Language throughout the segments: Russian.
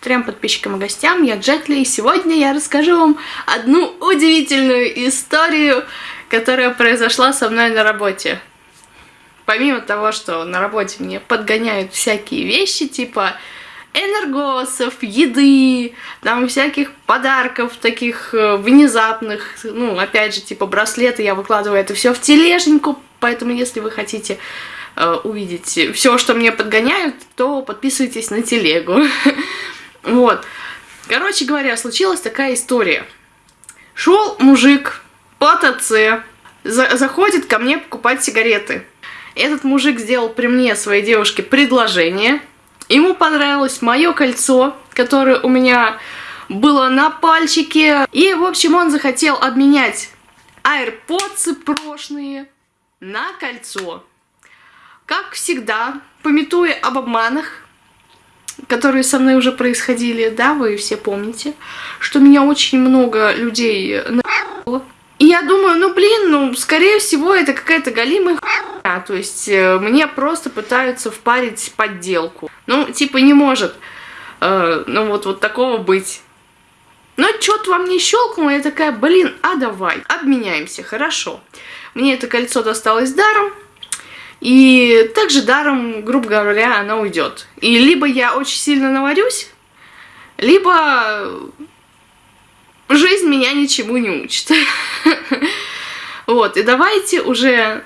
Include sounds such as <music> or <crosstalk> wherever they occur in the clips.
трем подписчикам и гостям, я Джетли, и сегодня я расскажу вам одну удивительную историю, которая произошла со мной на работе. Помимо того, что на работе мне подгоняют всякие вещи, типа энергосов, еды, там всяких подарков таких э, внезапных, ну, опять же, типа браслеты, я выкладываю это все в тележеньку, поэтому если вы хотите э, увидеть все, что мне подгоняют, то подписывайтесь на телегу. <laughs> Вот. Короче говоря, случилась такая история. Шел мужик по ТЦ, за заходит ко мне покупать сигареты. Этот мужик сделал при мне своей девушке предложение, Ему понравилось мое кольцо, которое у меня было на пальчике. И, в общем, он захотел обменять AirPods прошлые на кольцо. Как всегда, пометуя об обманах, которые со мной уже происходили, да, вы все помните, что меня очень много людей на***ло. И я думаю, ну блин, ну скорее всего это какая-то галимая хуйня. То есть э, мне просто пытаются впарить подделку. Ну, типа не может, э, ну вот, вот такого быть. Но что-то вам не щелкнуло, я такая, блин, а давай, обменяемся, хорошо. Мне это кольцо досталось даром, и также даром, грубо говоря, оно уйдет. И либо я очень сильно наварюсь, либо жизнь меня ничему не учит. <laughs> Вот, и давайте уже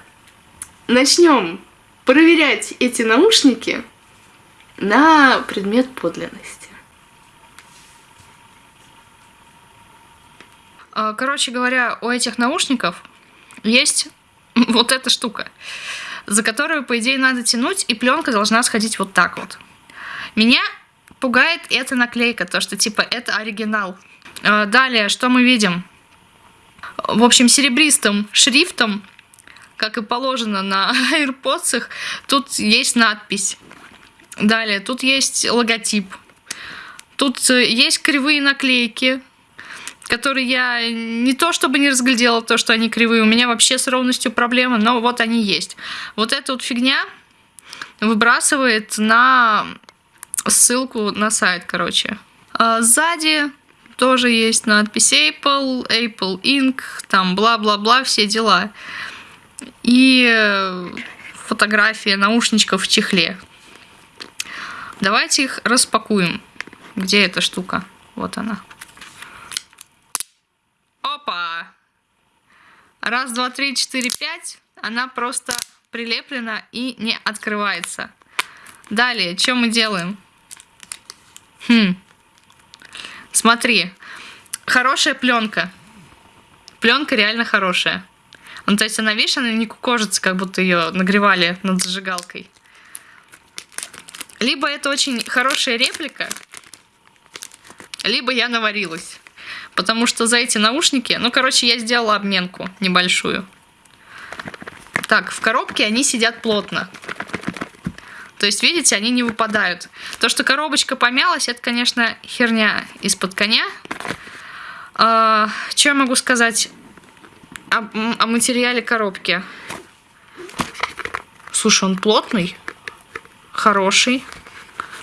начнем проверять эти наушники на предмет подлинности. А, короче говоря, у этих наушников есть <laughs> вот эта штука, за которую, по идее, надо тянуть, и пленка должна сходить вот так вот. Меня пугает эта наклейка, то, что типа это оригинал. А, далее, что мы видим? В общем, серебристым шрифтом, как и положено на <laughs> AirPods, тут есть надпись. Далее, тут есть логотип. Тут э, есть кривые наклейки, которые я не то чтобы не разглядела, то, что они кривые. У меня вообще с ровностью проблемы, но вот они есть. Вот эта вот фигня выбрасывает на ссылку на сайт, короче. А сзади тоже есть надпись Apple, Apple Inc., там бла-бла-бла, все дела. И э, фотография наушничков в чехле. Давайте их распакуем. Где эта штука? Вот она. Раз, два, три, четыре, пять. Она просто прилеплена и не открывается. Далее, что мы делаем? Хм. Смотри, хорошая пленка. Пленка реально хорошая. Ну, то есть она, видишь, она не кукожится, как будто ее нагревали над зажигалкой. Либо это очень хорошая реплика, либо я наварилась. Потому что за эти наушники... Ну, короче, я сделала обменку небольшую. Так, в коробке они сидят плотно. То есть, видите, они не выпадают. То, что коробочка помялась, это, конечно, херня из-под коня. А, что я могу сказать о, о материале коробки? Слушай, он плотный, хороший.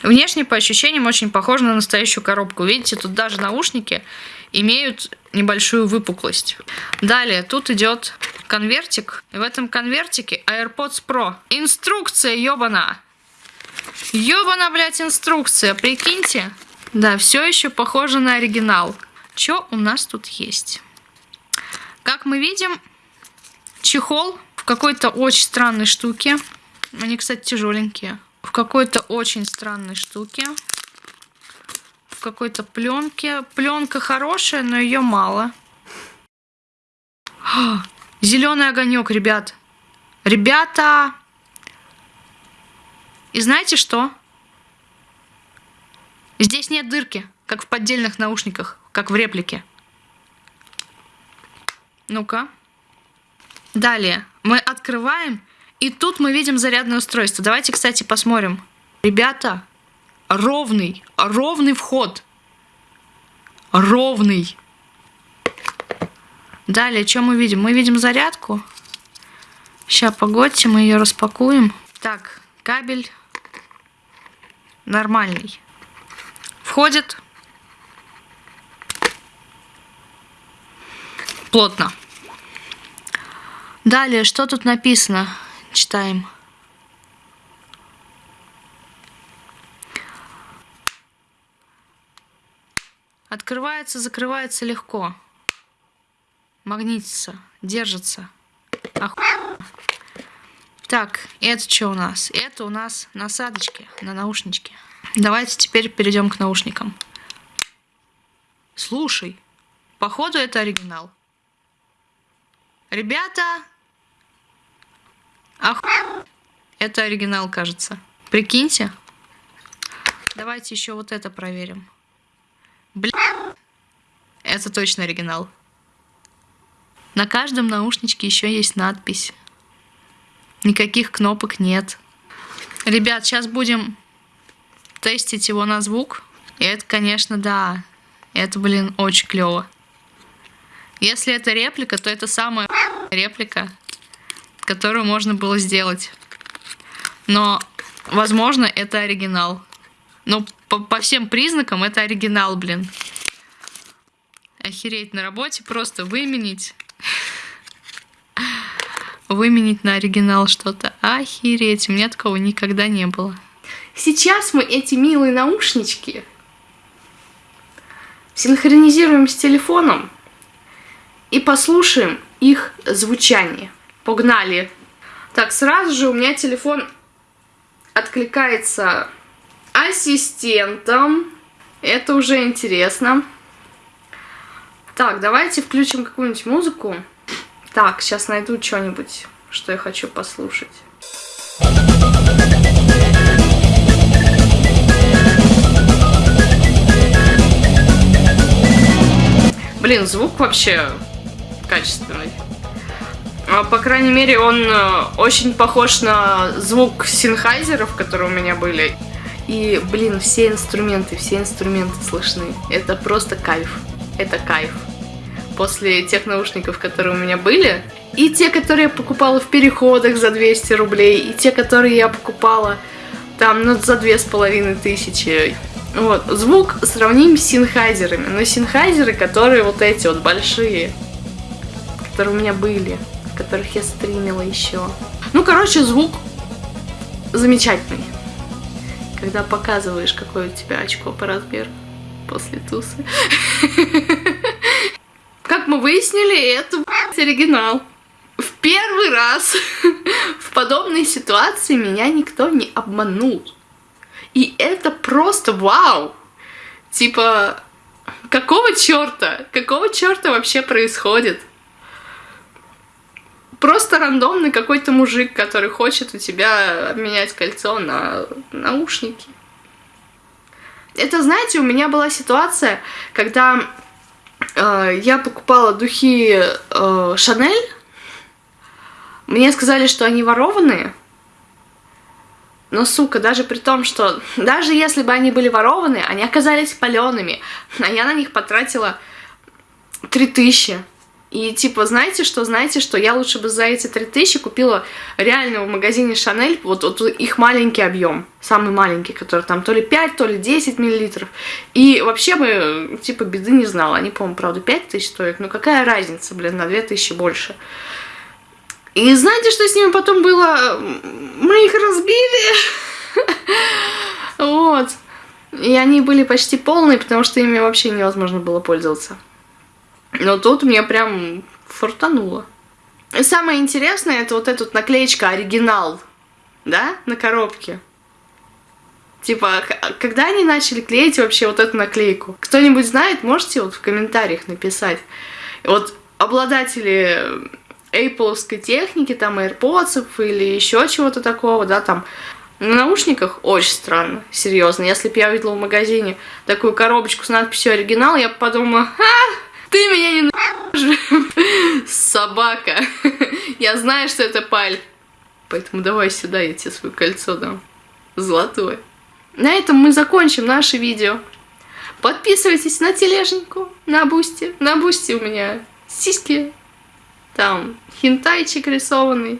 Внешне, по ощущениям, очень похож на настоящую коробку. Видите, тут даже наушники имеют небольшую выпуклость. Далее, тут идет конвертик. В этом конвертике AirPods Pro. Инструкция, ёбана! Ёбана, блядь, инструкция, прикиньте. Да, все еще похоже на оригинал. Что у нас тут есть? Как мы видим, чехол в какой-то очень странной штуке. Они, кстати, тяжеленькие. В какой-то очень странной штуке. Какой-то пленке. Пленка хорошая, но ее мало. Зеленый огонек, ребят. Ребята, и знаете что? Здесь нет дырки, как в поддельных наушниках, как в реплике. Ну-ка. Далее мы открываем, и тут мы видим зарядное устройство. Давайте, кстати, посмотрим. Ребята, ровный, ровный вход. Ровный. Далее, что мы видим? Мы видим зарядку. Сейчас, погодьте, мы ее распакуем. Так, кабель нормальный. входит плотно. Далее, что тут написано? Читаем. Открывается, закрывается легко. Магнитится, держится. Оху... Так, это что у нас? Это у нас насадочки на наушнички. Давайте теперь перейдем к наушникам. Слушай, походу это оригинал. Ребята, ах, это оригинал, кажется. Прикиньте. Давайте еще вот это проверим. Бля, это точно оригинал. На каждом наушничке еще есть надпись. Никаких кнопок нет. Ребят, сейчас будем тестить его на звук. И это, конечно, да. Это, блин, очень клево. Если это реплика, то это самая реплика, которую можно было сделать. Но, возможно, это оригинал. Но по, по всем признакам это оригинал, блин. Охереть на работе просто выменить. Выменить на оригинал что-то. Охереть, у меня такого никогда не было. Сейчас мы эти милые наушнички синхронизируем с телефоном и послушаем их звучание. Погнали! Так, сразу же у меня телефон откликается ассистентом. Это уже интересно. Так, давайте включим какую-нибудь музыку. Так, сейчас найду что-нибудь, что я хочу послушать. Блин, звук вообще качественный. А, по крайней мере, он э, очень похож на звук синхайзеров, которые у меня были. И, блин, все инструменты, все инструменты слышны. Это просто кайф. Это кайф. После тех наушников, которые у меня были, и те, которые я покупала в переходах за 200 рублей, и те, которые я покупала там, ну, за две с половиной тысячи. Вот, звук сравним с синхайзерами. Но синхайзеры, которые вот эти вот большие, которые у меня были, которых я стримила еще. Ну, короче, звук замечательный. Когда показываешь, какое у тебя очко по размеру после тусы. Как мы выяснили, это оригинал. В первый раз в подобной ситуации меня никто не обманул. И это просто вау! Типа, какого черта? Какого черта вообще происходит? Просто рандомный какой-то мужик, который хочет у тебя обменять кольцо на наушники. Это, знаете, у меня была ситуация, когда э, я покупала духи э, Шанель. Мне сказали, что они ворованные. Но, сука, даже при том, что <laughs> даже если бы они были ворованы, они оказались палеными, <laughs> а я на них потратила 3000. И типа, знаете что, знаете что, я лучше бы за эти 3000 купила реально в магазине Шанель вот, вот их маленький объем, самый маленький, который там то ли 5, то ли 10 миллилитров. И вообще бы, типа, беды не знала. Они, по-моему, правда, 5000 стоят, но какая разница, блин, на 2000 больше. И знаете, что с ними потом было? Мы их разбили. <laughs> Вот. И они были почти полные, потому что ими вообще невозможно было пользоваться. Но тут мне прям фортануло. И самое интересное, это вот эта вот наклеечка оригинал, да, на коробке. Типа, когда они начали клеить вообще вот эту наклейку? Кто-нибудь знает, можете вот в комментариях написать. Вот обладатели Apple техники, там AirPods или еще чего-то такого, да, там на наушниках очень странно, серьезно. Если бы я видела в магазине такую коробочку с надписью оригинал, я бы подумала, а, ты меня не нахуй, собака. Я знаю, что это паль. Поэтому давай сюда, я тебе свое кольцо дам. Золотое. На этом мы закончим наше видео. Подписывайтесь на тележнику, на Boosty. На Boosty у меня сиськи там хентайчик рисованный,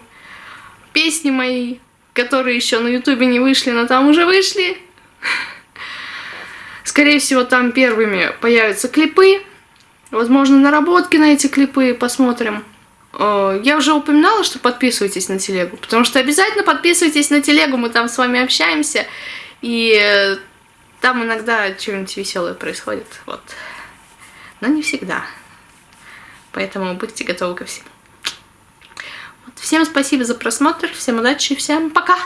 песни мои, которые еще на ютубе не вышли, но там уже вышли. Скорее всего, там первыми появятся клипы. Возможно, наработки на эти клипы посмотрим. Э, я уже упоминала, что подписывайтесь на телегу, потому что обязательно подписывайтесь на телегу, мы там с вами общаемся, и там иногда что-нибудь веселое происходит, вот. Но не всегда. Поэтому будьте готовы ко всему. Вот. Всем спасибо за просмотр, всем удачи, всем пока!